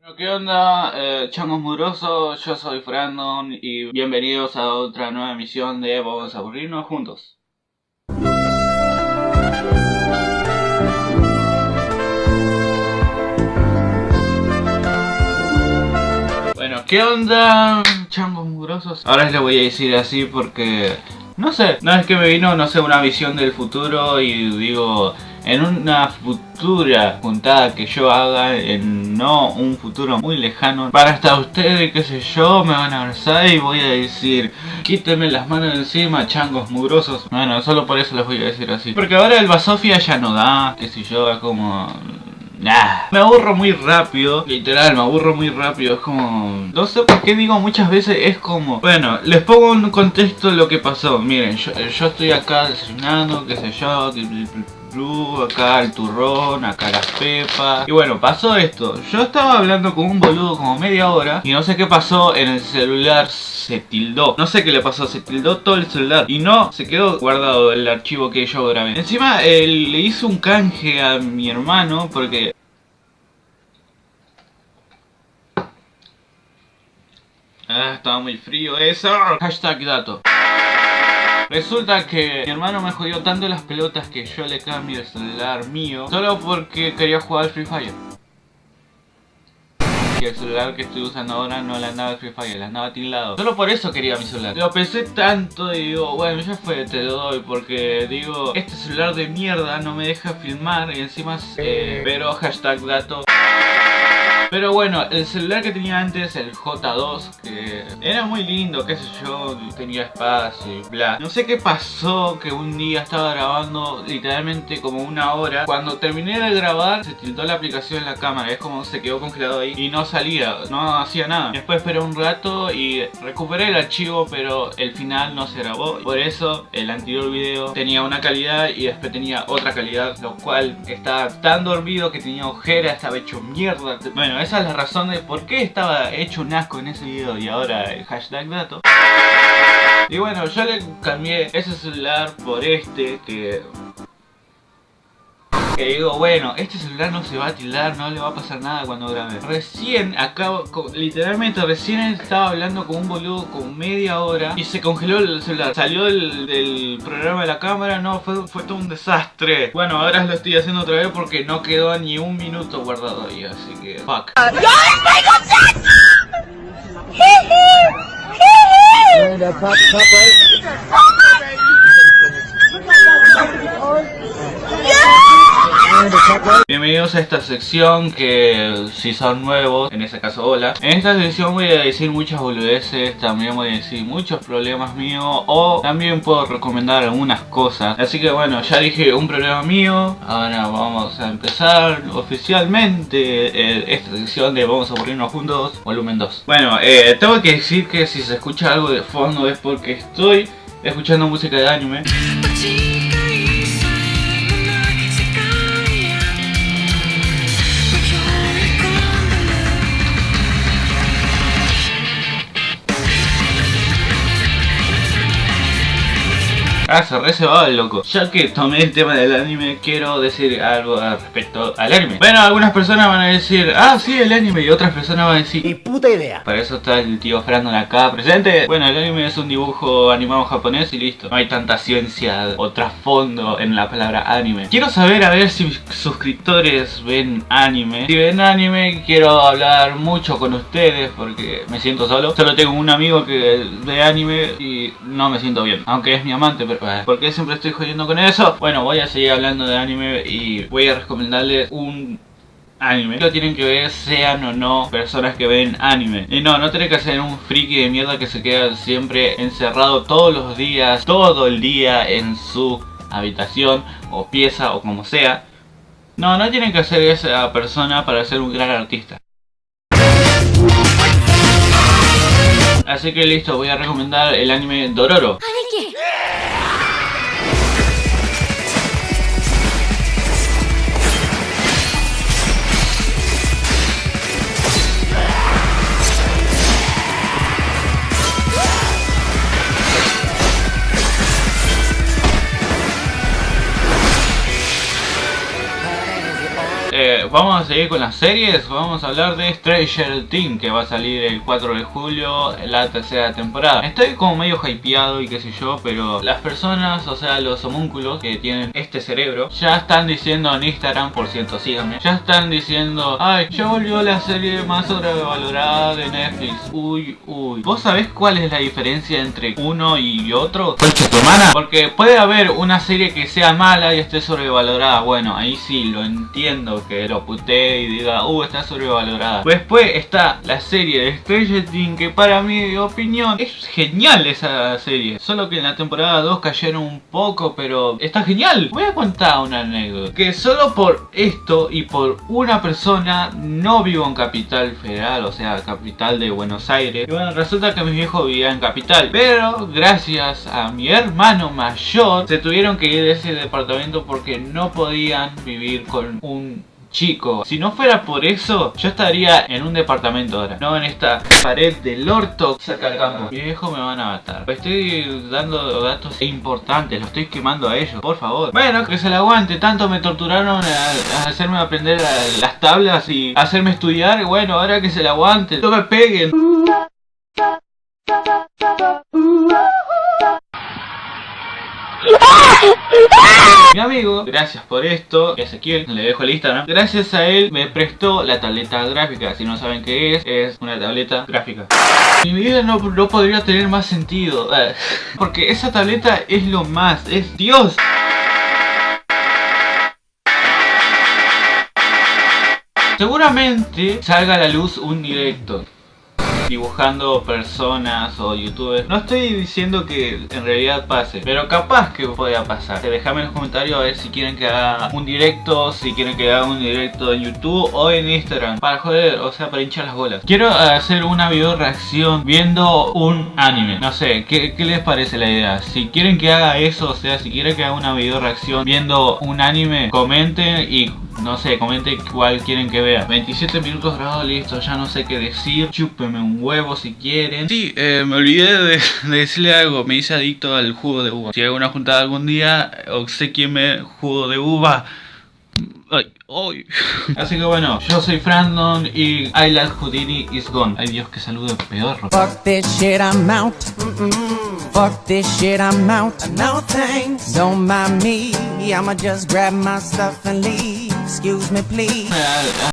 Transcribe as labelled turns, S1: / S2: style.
S1: Bueno, ¿Qué onda, eh, changos murosos? Yo soy Brandon y bienvenidos a otra nueva emisión de Vamos a aburrirnos juntos. Bueno, ¿qué onda, changos murosos? Ahora les voy a decir así porque... No sé, no es que me vino, no sé, una visión del futuro y digo... En una futura juntada que yo haga, en no un futuro muy lejano, para hasta ustedes, qué sé yo, me van a abrazar y voy a decir, quítenme las manos de encima, changos mugrosos. Bueno, solo por eso les voy a decir así. Porque ahora el Basofia ya no da, qué sé yo, es como... Nah, me aburro muy rápido, literal, me aburro muy rápido, es como... No sé por qué digo muchas veces, es como... Bueno, les pongo en contexto lo que pasó, miren, yo, yo estoy acá desayunando, qué sé yo, blue, acá el turrón, acá las pepas. Y bueno, pasó esto. Yo estaba hablando con un boludo como media hora Y no sé qué pasó en el celular Se tildó. No sé qué le pasó, se tildó todo el celular Y no, se quedó guardado el archivo que yo grabé. Encima eh, le hizo un canje a mi hermano Porque Ah, estaba muy frío eso. Hashtag dato Resulta que mi hermano me jodió tanto las pelotas que yo le cambio el celular mío Solo porque quería jugar al Free Fire. Y el celular que estoy usando ahora no le andaba el Free Fire, le andaba tildado Solo por eso quería mi celular. Lo pensé tanto y digo, bueno ya fue, te lo doy Porque digo, este celular de mierda no me deja filmar Y encima, eh, pero hashtag dato pero bueno, el celular que tenía antes, el J2, que era muy lindo, qué sé yo, tenía espacio y bla. No sé qué pasó, que un día estaba grabando literalmente como una hora. Cuando terminé de grabar, se tiltó la aplicación en la cámara, es como se quedó congelado ahí y no salía, no hacía nada. Después esperé un rato y recuperé el archivo, pero el final no se grabó. Por eso el anterior video tenía una calidad y después tenía otra calidad, lo cual estaba tan dormido que tenía ojera, estaba hecho mierda. Bueno, esa es la razón de por qué estaba hecho un asco en ese video y ahora el hashtag dato. Y bueno, yo le cambié ese celular por este que que digo, bueno, este celular no se va a tildar, no le va a pasar nada cuando grabe. Recién acabo, literalmente recién estaba hablando con un boludo con media hora y se congeló el celular. Salió del programa de la cámara, no, fue, fue todo un desastre. Bueno, ahora lo estoy haciendo otra vez porque no quedó ni un minuto guardado ahí, así que fuck. Bienvenidos a esta sección que si son nuevos, en este caso hola. En esta sección voy a decir muchas boludeces, también voy a decir muchos problemas míos O también puedo recomendar algunas cosas. Así que bueno, ya dije un problema mío. Ahora vamos a empezar oficialmente eh, esta sección de Vamos a aburrirnos juntos, volumen 2 Bueno, eh, tengo que decir que si se escucha algo de fondo es porque estoy escuchando música de anime Ah, se re va el loco. Ya que tomé el tema del anime, quiero decir algo al respecto al anime. Bueno, algunas personas van a decir, ah, sí, el anime. Y otras personas van a decir,
S2: y puta idea.
S1: Para eso está el tío Frandon acá presente. Bueno, el anime es un dibujo animado japonés y listo. No hay tanta ciencia o trasfondo en la palabra anime. Quiero saber a ver si mis suscriptores ven anime. Si ven anime, quiero hablar mucho con ustedes porque me siento solo. Solo tengo un amigo que ve anime y no me siento bien. Aunque es mi amante, pero ¿Por qué siempre estoy jodiendo con eso? Bueno, voy a seguir hablando de anime y voy a recomendarles un anime. Lo tienen que ver sean o no personas que ven anime. Y no, no tiene que ser un friki de mierda que se queda siempre encerrado todos los días Todo el día en su habitación o pieza o como sea. No, no tienen que ser esa persona para ser un gran artista. Así que listo, voy a recomendar el anime Dororo vamos a seguir con las series, vamos a hablar de Stranger Things que va a salir el 4 de julio, la tercera temporada. Estoy como medio hypeado y qué sé yo, pero las personas, o sea los homúnculos que tienen este cerebro, ya están diciendo en Instagram, por cierto síganme, ya están diciendo, ay, ya volvió la serie más sobrevalorada de Netflix, uy, uy. ¿Vos sabés cuál es la diferencia entre uno y otro? ¿Concha tu hermana? Porque puede haber una serie que sea mala y esté sobrevalorada, bueno, ahí sí lo entiendo que lo putee y diga, uh, está sobrevalorada. Después está la serie de Stranger Things, que para mi opinión es genial esa serie. Solo que en la temporada 2 cayeron un poco, pero está genial. Voy a contar una anécdota. Que solo por esto y por una persona no vivo en Capital Federal, o sea, capital de Buenos Aires. Bueno, resulta que mi viejo vivía en Capital. Pero gracias a mi hermano mayor, se tuvieron que ir de ese departamento porque no podían vivir con un chico. Si no fuera por eso, yo estaría en un departamento ahora. No en esta pared del orto cerca del campo. Mi viejo me van a matar. Estoy dando datos importantes, lo estoy quemando a ellos, por favor. Bueno, que se la aguante. Tanto me torturaron a, hacerme aprender las tablas y hacerme estudiar. Bueno, ahora que se la aguante. No me peguen. Mi amigo, gracias por esto, Ezequiel, le dejo el Instagram. Gracias a él me prestó la tableta gráfica. Si no saben qué es, es una tableta gráfica. Mi vida no, no podría tener más sentido. Porque esa tableta es lo más, es Dios. Seguramente salga a la luz un directo dibujando personas o youtubers. No estoy diciendo que en realidad pase, pero capaz que pueda pasar. Déjame en los comentarios a ver si quieren que haga un directo, si quieren que haga un directo en YouTube o en Instagram. Para joder, o sea, para hinchar las bolas. Quiero hacer una video reacción viendo un anime. No sé, ¿qué, ¿qué, les parece la idea? Si quieren que haga eso, o sea, si quieren que haga una video reacción viendo un anime, comenten y no sé, comenten cuál quieren que vea 27 minutos grabados, listo, ya no sé qué decir Chúpenme un huevo si quieren Sí, eh, me olvidé de, decirle algo Me hice adicto al jugo de uva Si hago una juntada algún día, me jugo de uva Ay, ay. Así que bueno, yo soy Frandon y I like Houdini is gone. Ay Dios, que saludo pedorro. Fuck this shit, I'm out. Fuck this shit, I'm out. No thanks. Don't mind me. I'ma just grab my stuff and leave. Excuse me, please.